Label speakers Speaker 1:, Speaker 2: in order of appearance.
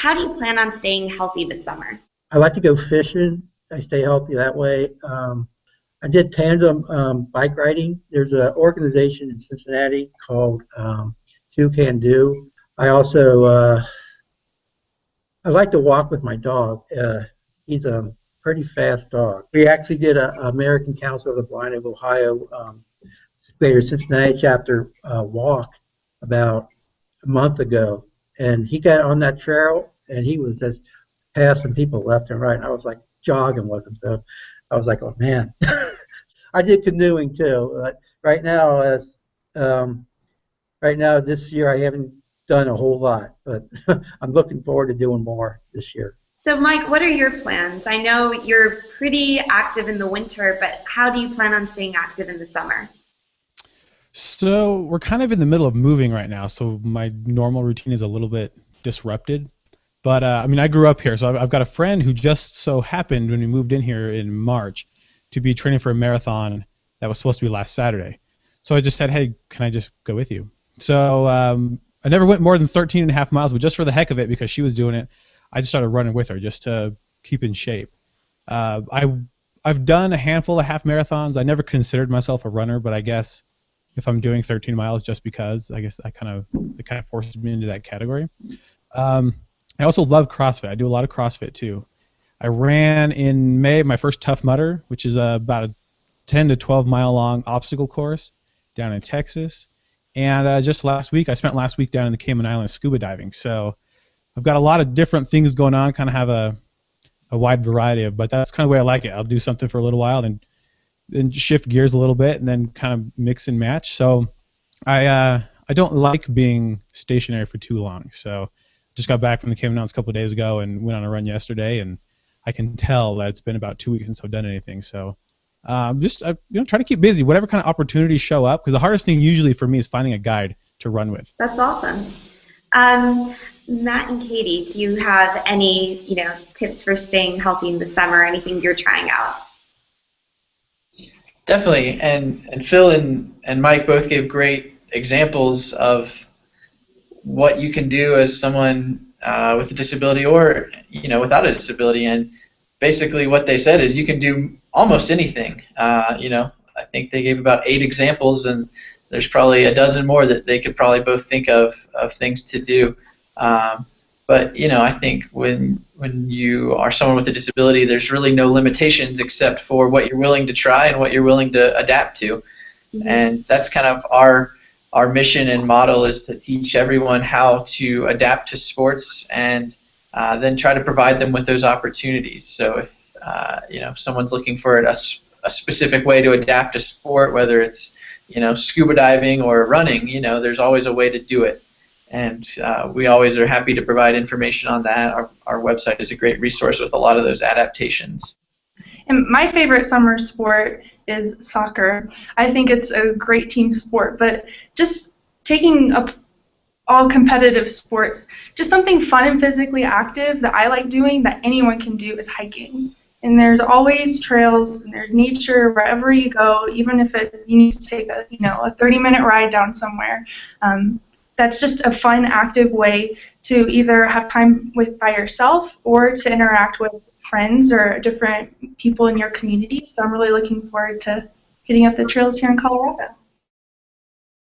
Speaker 1: how do you plan on staying healthy this summer?
Speaker 2: I like to go fishing. I stay healthy that way. Um, I did tandem um, bike riding. There's an organization in Cincinnati called um, Two Can Do. I also uh, I like to walk with my dog. Uh, he's a pretty fast dog. We actually did a, American Council of the Blind of Ohio um, Greater Cincinnati chapter uh, walk about a month ago, and he got on that trail and he was just passing people left and right. And I was like jogging with him, so I was like, oh man. I did canoeing too. But right now, as um, right now this year, I haven't done a whole lot, but I'm looking forward to doing more this year.
Speaker 1: So, Mike, what are your plans? I know you're pretty active in the winter, but how do you plan on staying active in the summer?
Speaker 3: So, we're kind of in the middle of moving right now, so my normal routine is a little bit disrupted. But uh, I mean, I grew up here, so I've, I've got a friend who just so happened when we moved in here in March to be training for a marathon that was supposed to be last Saturday. So I just said, hey, can I just go with you? So um, I never went more than 13 and a half miles, but just for the heck of it, because she was doing it, I just started running with her just to keep in shape. Uh, I I've done a handful of half marathons. I never considered myself a runner, but I guess if I'm doing 13 miles just because, I guess I kind of it kind of forces me into that category. Um, I also love CrossFit. I do a lot of CrossFit too. I ran in May my first Tough Mudder, which is uh, about a 10 to 12 mile long obstacle course down in Texas. And uh, just last week, I spent last week down in the Cayman Islands scuba diving. So I've got a lot of different things going on, kind of have a, a wide variety of, but that's kind of the way I like it. I'll do something for a little while, then then shift gears a little bit, and then kind of mix and match. So I uh, I don't like being stationary for too long. So just got back from the Cayman Islands a couple days ago and went on a run yesterday, and I can tell that it's been about two weeks since I've done anything. So um, just uh, you know try to keep busy, whatever kind of opportunities show up. Because the hardest thing usually for me is finding a guide to run with.
Speaker 1: That's awesome. Um, Matt and Katie, do you have any you know tips for staying healthy in the summer? Anything you're trying out?
Speaker 4: Definitely, and and Phil and and Mike both gave great examples of what you can do as someone uh, with a disability or you know without a disability. And basically, what they said is you can do almost anything. Uh, you know, I think they gave about eight examples, and there's probably a dozen more that they could probably both think of of things to do. Um, but you know, I think when when you are someone with a disability, there's really no limitations except for what you're willing to try and what you're willing to adapt to, mm-hmm. and that's kind of our our mission and model is to teach everyone how to adapt to sports and uh, then try to provide them with those opportunities. So if uh, you know if someone's looking for a, a specific way to adapt to sport, whether it's you know scuba diving or running, you know there's always a way to do it, and uh, we always are happy to provide information on that. Our our website is a great resource with a lot of those adaptations.
Speaker 5: And my favorite summer sport is soccer. I think it's a great team sport, but just taking up all competitive sports, just something fun and physically active that I like doing that anyone can do is hiking. And there's always trails and there's nature wherever you go, even if it you need to take a you know a 30 minute ride down somewhere. Um, that's just a fun, active way to either have time with by yourself or to interact with friends or different people in your community. So I'm really looking forward to hitting up the trails here in Colorado.